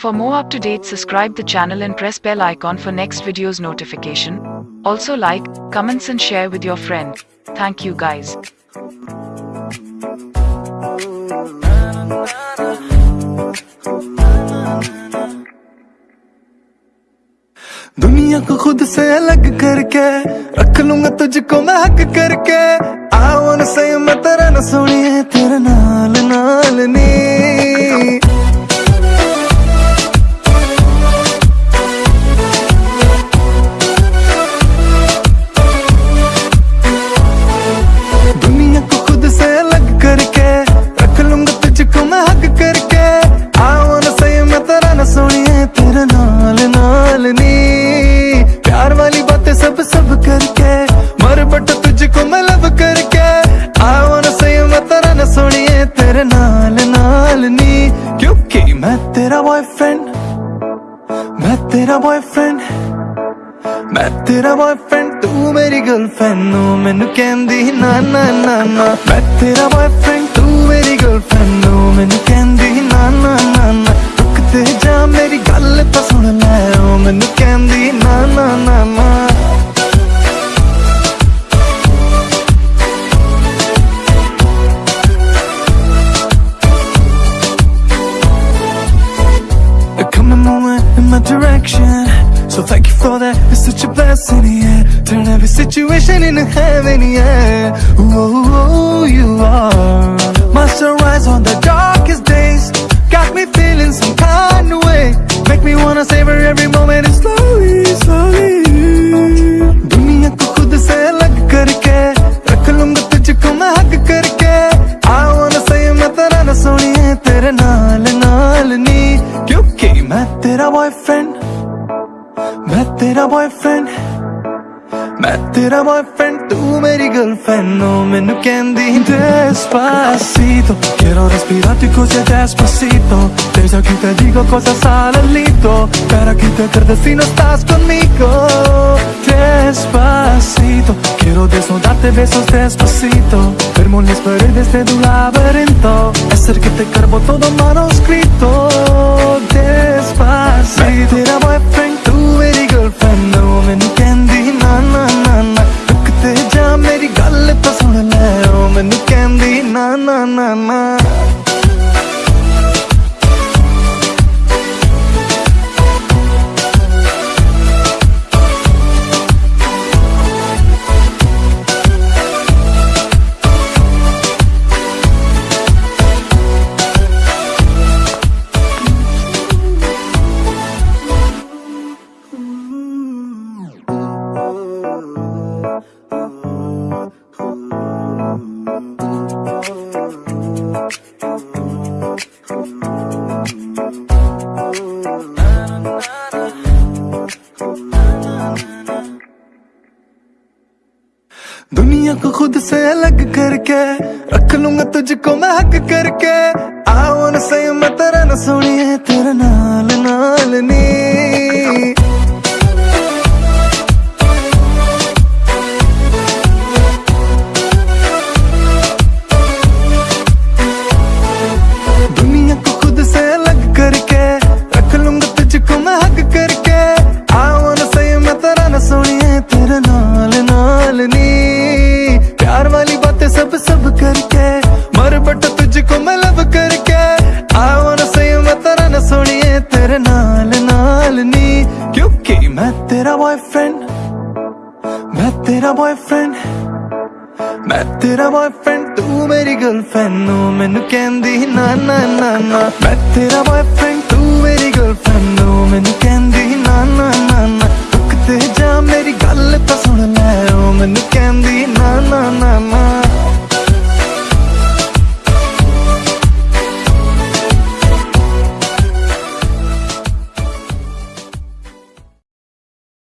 For more up-to-date subscribe the channel and press bell icon for next video's notification. Also like, comments and share with your friend. Thank you guys. दुनिया को खुद से अलग करके रख लूंगा तुझको मैं हक करके I wanna say मैं तेरा न सुनिए तेरे नाल नाल नी ਬॉयਫ੍ਰੈਂਡ ਮੈਂ ਤੇਰਾ ਬॉयਫ੍ਰੈਂਡ ਮੈਂ ਤੇਰਾ ਬॉयਫ੍ਰੈਂਡ ਤੂੰ ਮੇਰੀ ਗਰਲਫ੍ਰੈਂਡ ਨੂੰ ਮੈਨੂੰ ਕਹਿੰਦੀ ਨਾ ਨਾ ਨਾ ਨਾ ਮੈਂ ਤੇਰਾ boyfriend my direction So thank you for that, it's such a blessing, yeah Turn every situation into heaven, yeah Whoa, you are My sunrise on the darkest days Got me feeling some kind of way Make me wanna savor every moment and slowly, slowly दुनिया को खुद से अलग करके रख लूंगा तुझको मैं हक करके I wanna say मैं तेरा न सुनिए तेरे नाल नाल नी क्योंकि मैं तेरा बॉयफ्रेंड मैं तेरा बॉयफ्रेंड मैं तेरा बॉयफ्रेंड तू मेरी गर्लफ्रेंड नो मेनू Despacito. Quiero respirarti così despacito. Desde aquí te digo cosas al alito. Para quitarte si no estás conmigo. Despacito. Quiero desnudarte besos despacito. Firmo las paredes de tu laberinto. Hacer que te cargo todo manuscrito. Despacito. Me tira boyfriend, tú को खुद से अलग करके रख लूँगा तुझको मैं हक करके। आओ न सही मैं तेरा न सुनिए तेरे नाल नाल नी। तेरा बॉयफ्रेंड मैं तेरा बॉयफ्रेंड ਮੈਂ ਤੇਰਾ ਬॉयਫ੍ਰੈਂਡ ਤੂੰ ਮੇਰੀ ਗਰਲਫ੍ਰੈਂਡ ਨੂੰ ਮੈਨੂੰ ਕਹਿੰਦੀ ਨਾ ਨਾ ਨਾ ਨਾ ਮੈਂ ਤੇਰਾ ਬॉयਫ੍ਰੈਂਡ ਤੂੰ ਮੇਰੀ ਗਰਲਫ੍ਰੈਂਡ ਨੂੰ ਮੈਨੂੰ ਕਹਿੰਦੀ